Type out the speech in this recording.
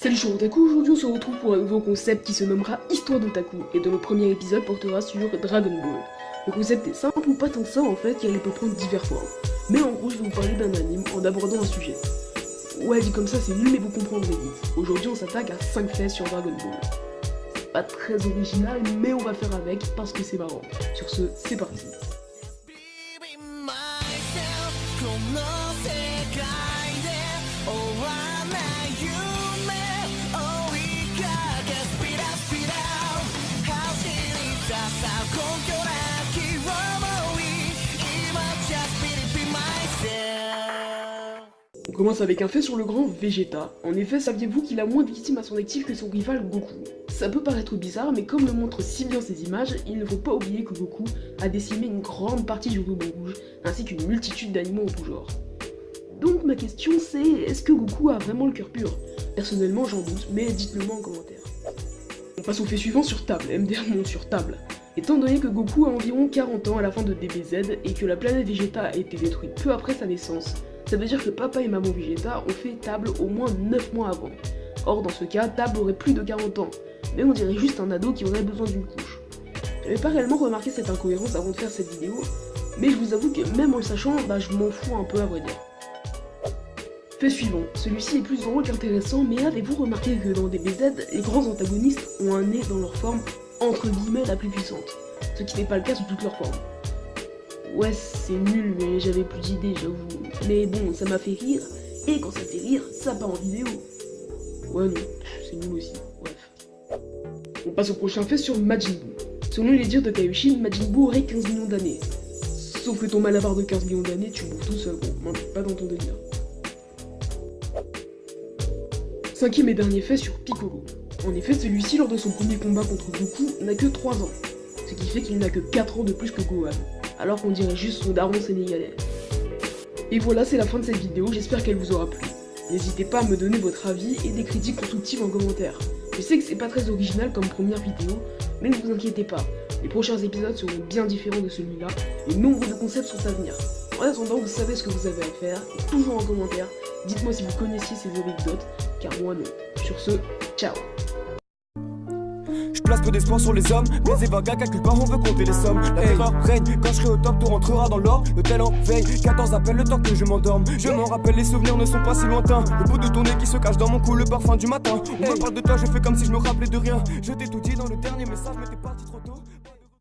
Salut suis Otaku, aujourd'hui on se retrouve pour un nouveau concept qui se nommera Histoire d'Otaku et dont le premier épisode portera sur Dragon Ball. Le concept est simple ou pas tant que ça en fait car il peut prendre divers formes. Mais en gros je vais vous parler d'un anime en abordant un sujet. Ouais dit comme ça c'est nul mais vous comprendrez vite. Aujourd'hui on s'attaque à 5 faits sur Dragon Ball. C'est pas très original mais on va faire avec parce que c'est marrant. Sur ce, c'est parti. Commence avec un fait sur le grand Vegeta. En effet, saviez-vous qu'il a moins de victimes à son actif que son rival Goku? Ça peut paraître bizarre, mais comme le montrent si bien ces images, il ne faut pas oublier que Goku a décimé une grande partie du ruban rouge, ainsi qu'une multitude d'animaux en tout genre. Donc ma question c'est, est-ce que Goku a vraiment le cœur pur? Personnellement j'en doute, mais dites-le moi en commentaire. On passe au fait suivant sur table, MDR monte sur table. Étant donné que Goku a environ 40 ans à la fin de DBZ et que la planète Vegeta a été détruite peu après sa naissance, ça veut dire que papa et maman Vegeta ont fait table au moins 9 mois avant. Or dans ce cas, table aurait plus de 40 ans, mais on dirait juste un ado qui aurait besoin d'une couche. J'avais pas réellement remarqué cette incohérence avant de faire cette vidéo, mais je vous avoue que même en le sachant, bah je m'en fous un peu à vrai dire. Fait suivant, celui-ci est plus drôle qu'intéressant, mais avez-vous remarqué que dans DBZ, les grands antagonistes ont un nez dans leur forme entre guillemets la plus puissante, ce qui n'est pas le cas sous toutes leurs formes. Ouais, c'est nul, mais j'avais plus d'idées, j'avoue. Mais bon, ça m'a fait rire, et quand ça fait rire, ça part en vidéo. Ouais, non, c'est nul aussi, bref. On passe au prochain fait sur Majin Buu. Selon les dires de Kaioshin, Majin Buu aurait 15 millions d'années. Sauf que ton malabar de 15 millions d'années, tu bouffes tout seul, gros. pas dans ton délire. Cinquième et dernier fait sur Piccolo. En effet, celui-ci, lors de son premier combat contre Goku, n'a que 3 ans, ce qui fait qu'il n'a que 4 ans de plus que Gohan, alors qu'on dirait juste son daron sénégalais. Et voilà, c'est la fin de cette vidéo, j'espère qu'elle vous aura plu. N'hésitez pas à me donner votre avis et des critiques constructives en commentaire. Je sais que c'est pas très original comme première vidéo, mais ne vous inquiétez pas, les prochains épisodes seront bien différents de celui-là, et nombre de concepts sont à venir. En attendant, vous savez ce que vous avez à faire, et toujours en commentaire, dites-moi si vous connaissiez ces anecdotes, car moi non. Sur ce, ciao peu d'espoir sur les hommes. Des évagas, calcule pas, on veut compter les sommes. La terreur règne, quand je serai au top, tout rentrera dans l'or. Le tel en veille, 14 appels le temps que je m'endorme. Je m'en rappelle, les souvenirs ne sont pas si lointains. Le bout de ton nez qui se cache dans mon cou, le parfum du matin. On me parle de toi, je fais comme si je me rappelais de rien. Je t'ai tout dit dans le dernier message, mais t'es parti trop